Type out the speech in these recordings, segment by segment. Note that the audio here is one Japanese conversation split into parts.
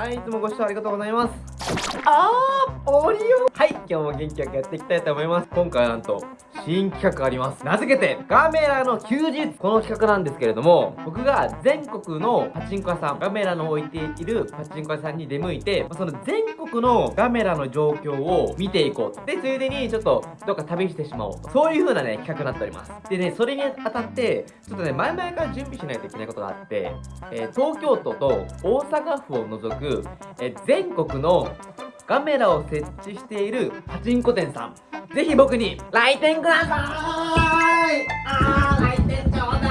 はい、いつもご視聴ありがとうございます。あー、オリオはい、今日も元気よくやっていきたいと思います。今回なんと、新企画あります。名付けて、ガメラの休日この企画なんですけれども、僕が全国のパチンコ屋さん、ガメラの置いているパチンコ屋さんに出向いて、その全国のガメラの状況を見ていこう。で、ついでにちょっと、どっか旅してしまおう。そういう風なね、企画になっております。でね、それにあたって、ちょっとね、前々から準備しないといけないことがあって、えー東京都と大阪府を除く、えー全国のカメラを設置しているパチンコ店さん。ぜひ僕に来店ください。あー来店ちょうだ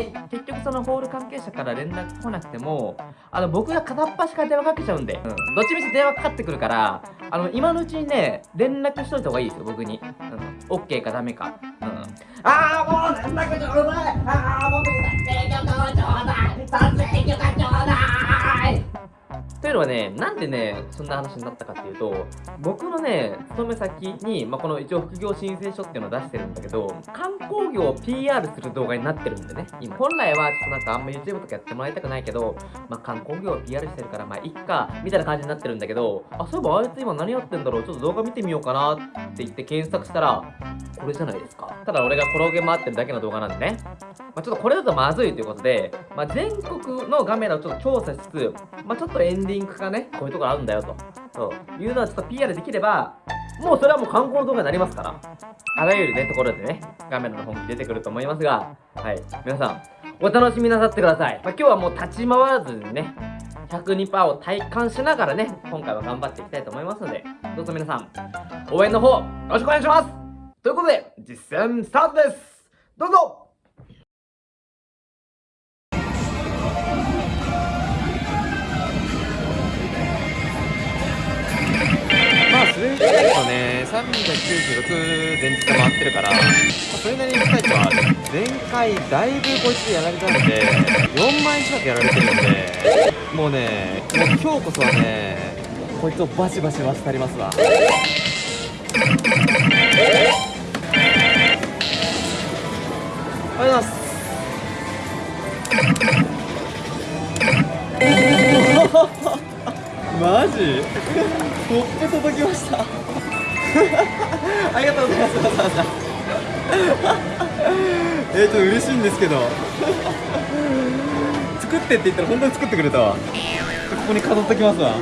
い。結局そのホール関係者から連絡来なくてもあの僕が片っ端から電話かけちゃうんで、うん、どっちみち電話かかってくるからあの今のうちにね連絡しといた方がいいですよ僕に、うん、OK かダメか、うん、あーもう連絡ちょうだい。あー僕に撮影許可をちょうだい撮影許可ちょうだい。はね、なんでね、そんな話になったかっていうと、僕のね、勤め先に、まあ、この一応副業申請書っていうのを出してるんだけど、観光業を PR する動画になってるんでね、今。本来はちょっとなんかあんま YouTube とかやってもらいたくないけど、まあ、観光業を PR してるから、まあ、いっか、みたいな感じになってるんだけど、あ、そういえばあいつ今何やってんだろう、ちょっと動画見てみようかなって言って検索したら、これじゃないですか。ただ俺が転げ回ってるだけの動画なんでね。まあ、ちょっとこれだとまずいということで、まあ、全国のガメラをちょっと調査しつつ、まあ、ちょっとエンディングがね、こういうとこあるんだよと。そういうのはちょっと PR できれば、もうそれはもう観光の動画になりますから。あらゆるね、ところでね、ガメラの本気出てくると思いますが、はい。皆さん、お楽しみなさってください。まあ、今日はもう立ち回らずにね、102%を体感しながらね、今回は頑張っていきたいと思いますので、どうぞ皆さん、応援の方、よろしくお願いしますということで、実践スタートですどうぞ396前日で回ってるから、まあ、それなりに近いとは。前回、だいぶこいつやられたので、4万円近くやられてるんで、もうね、もう今日こそはね、こいつをバシバシ忘りますわ。ありがとうございます。マジ？コップ届きました ありがとうございます。わざわざえー、ちょっと嬉しいんですけど。作ってって言ったら本当に作ってくれたわ。ここに飾っときますわ。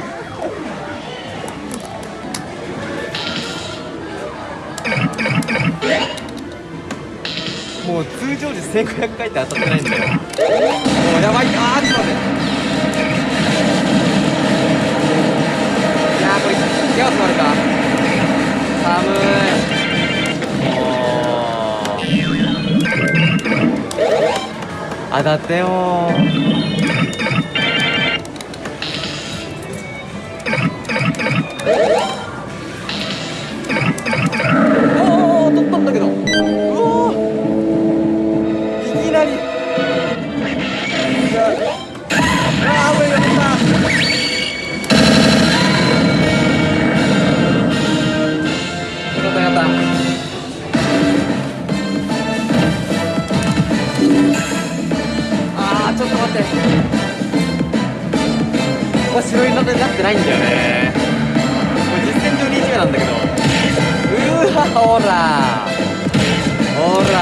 もう通常時1500回って当たってないんだよもうやばい。あーちょっと待って。いやこれ手が詰まるか。当たってよ。おお取ったんだけど。うおいきなり。ああー危なかったあーちょっと待ってここ白色になってないんだよね。これ実戦上2位目なんだけど。うーわほら。ほら。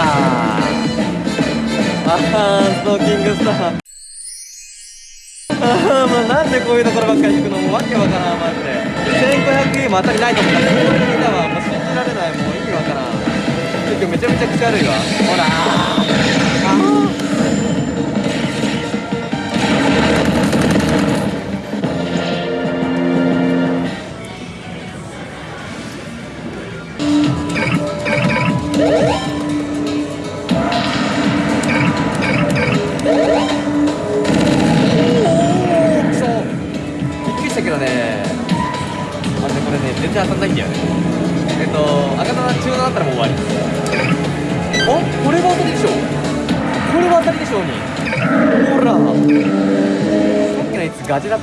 あーストーキングスターあーもうなんでこういうところばっかり行くの？もうわけわからんマジで。1500円も当たりないと思った。らこれだわもう信じられない。もう意味わからん。ちょっとめちゃめちゃ口悪いわ。ほら。Thank you.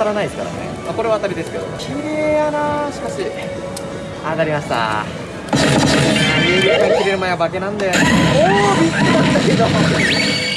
たらないですからね。あこれは当たりですけど。綺麗やなしかし。当たりました。有力が切れる前は化けなんだよ。ね おおびっくりだったけど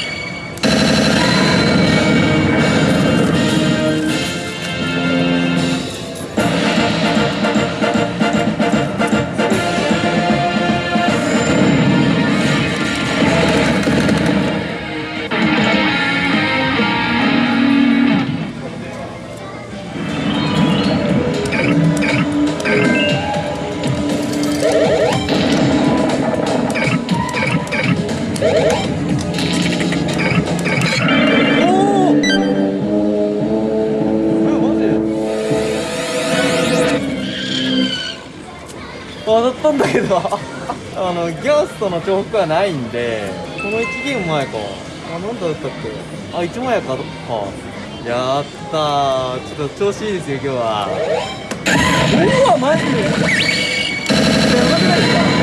んだけど。あのギャストの重複はないんでこの1ゲーム前か。あなんだったっけ？あ1前かか。やったー。ちょっと調子いいですよ今日は。うわマジで。やばくないですか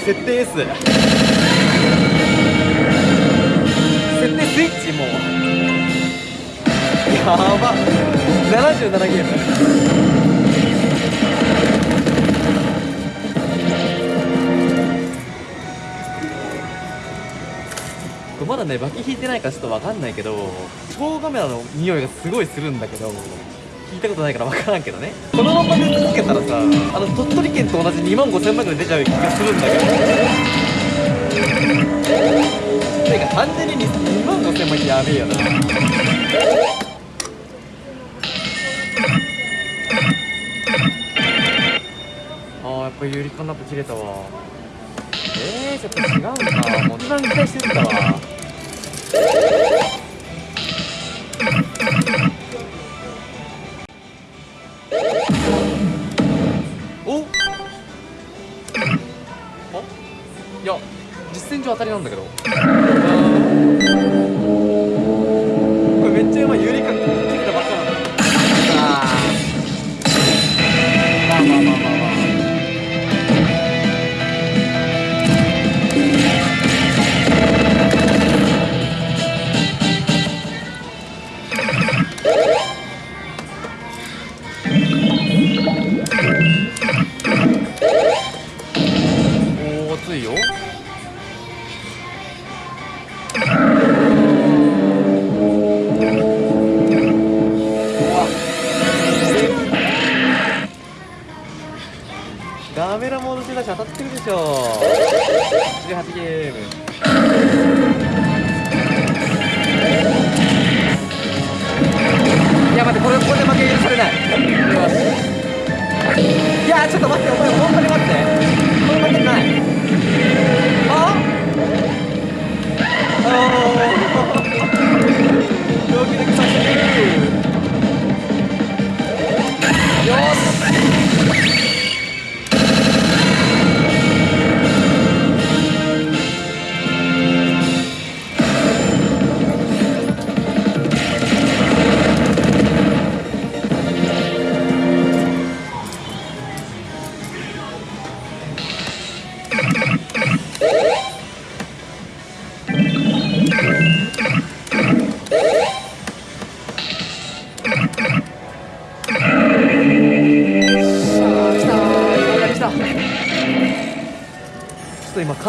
設定 S だわ設定 S 設定スイッチもう。やば。77ゲーム。まだねバキ引いてないかちょっとわかんないけど超カメラの匂いがすごいするんだけど。聞いたことないからわからんけどね。このまま出続けたらさあの鳥取県と同じ2万5000万ぐらい出ちゃう気がするんだけどてか単純に2万5000万ってやべえよな。あーやっぱユリカンナップ切れたわ。えー、ちょっと違うんかもう一番期待してたわ。実戦上当たりなんだけど。これめっちゃうまい。ユリカン。切ったばっかなんだまあまあまあまあ。まあおお熱いよ。だ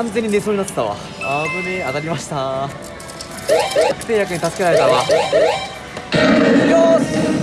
完全に寝そうになってたわ。危ねえ当たりました。確定薬に助けられたわ。よーし。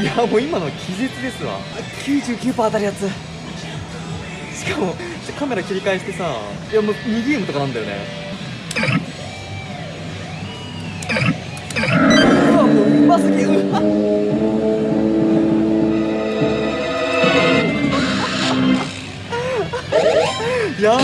いやもう今の気絶ですわ。99%当たるやつ。しかもカメラ切り返してさいやもう2ゲームとかなんだよね。うわもううますぎうわやば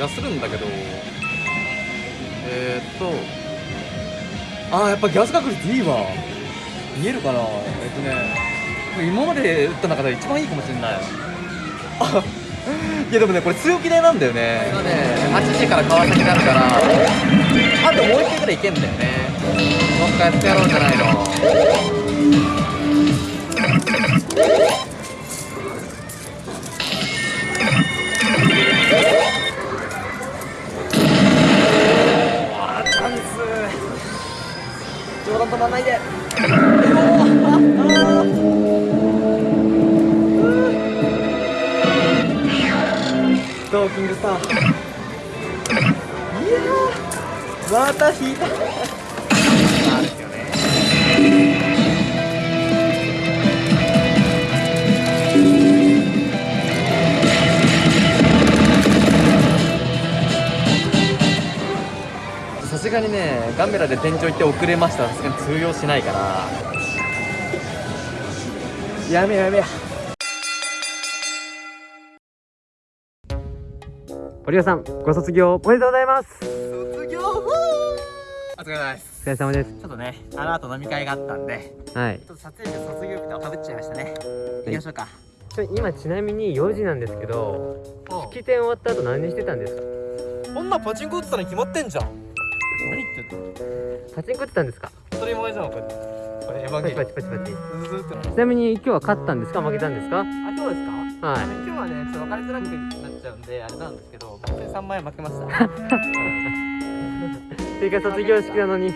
気がするんだけど。えー、っと。あーやっぱギャス確率いいわ。見えるかな。えっとね。今まで打った中で一番いいかもしれない。あいやでもねこれ強気でなんだよね。今ね。8時から川崎になるから。あともう一回ぐらいいけんだよね。もう一回やってやろうじゃないの止まんないで。ドーキングスター。いやーまた引いた。すがにねガメラで天井行って遅れました。さすがに通用しないから。やめやめよ堀尾さんご卒業おめでとうございます。う卒業お疲れ様ですお疲れ様です。ちょっとねあの後飲み会があったんではい。ちょっと撮影日と卒業日とかぶっちゃいましたね。行きましょうか。ちょ今ちなみに4時なんですけど式典終わった後何してたんですか？こんなパチンコ打ってたに決まってんじゃん何言ってんのパチンコ打ってたんですか？当たり前じゃんこれこれエヴァンゲリパチパチパチパチ。ちなみに今日は勝ったんですか？負けたんですか？あ今日ですか？はい。今日はねちょっと分かりづらくなっちゃうんであれなんですけど本当に3万円負けました。追加卒業式なのに。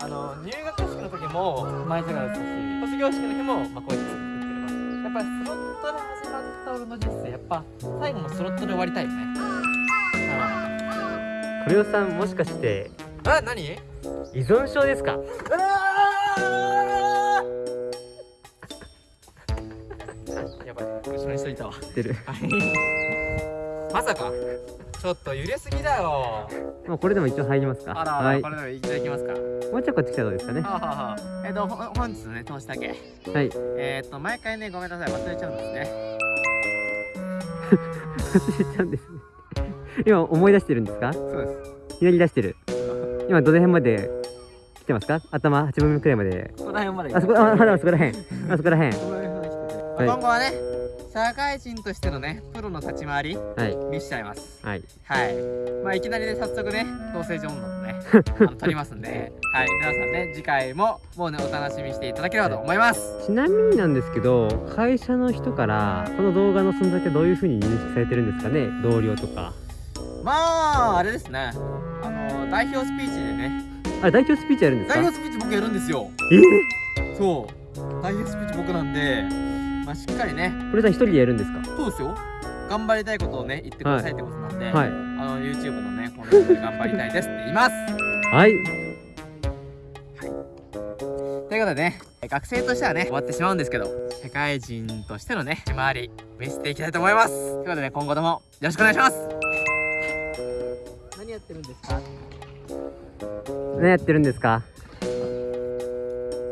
あの入学式の時も前じゃがだったし卒業式の日もまあこうやっやっぱりスロットで始まった俺の人生やっぱ最後もスロットで終わりたいよね堀尾さんもしかしてうんあ何？依存症ですか？やばい後ろにしといたわ。知ってるまさか。ちょっと揺れすぎだよ。もうこれでも一応入りますか？あら、はい。これでもいただきますか。もうちょいこっち来たらどうですかね？えっ、とほ本日のね投資だけ。はい。えっ、と毎回ねごめんなさい忘れちゃうんですね。忘れちゃうんですね今思い出してるんですか？そうです。ひねり出してる。今どの辺まで来てますか？頭8分目くらいまで。ここら辺まであそこあまそこらへんあそこら辺。今後はね社会人としてのねプロの立ち回りはい。見しちゃいます。はい。はい。まあいきなりね早速ね同性女女のね あの撮りますんで。はい。皆さんね次回ももうねお楽しみにしていただければと思います。ちなみになんですけど会社の人からこの動画の存在ってどういう風に認識されてるんですかね？同僚とかまああれですね。あの代表スピーチでね。あ代表スピーチやるんですか？代表スピーチ僕やるんですよ。えそう。代表スピーチ僕なんでまあしっかりね。これさん一人でやるんですか？そうですよ。頑張りたいことをね言ってくださいってことなんで、はい。あの YouTube のねコンテンツで頑張りたいですって言います。はい。ということでね学生としてはね終わってしまうんですけど社会人としてのね周り見せていきたいと思います。ということでね今後ともよろしくお願いしますってるんですか？何やってるんですか？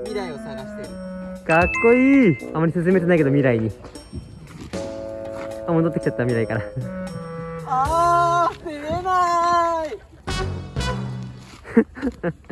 未来を探している。かっこいい。あまり進めてないけど未来に。あ戻ってきちゃった未来から。あー見えない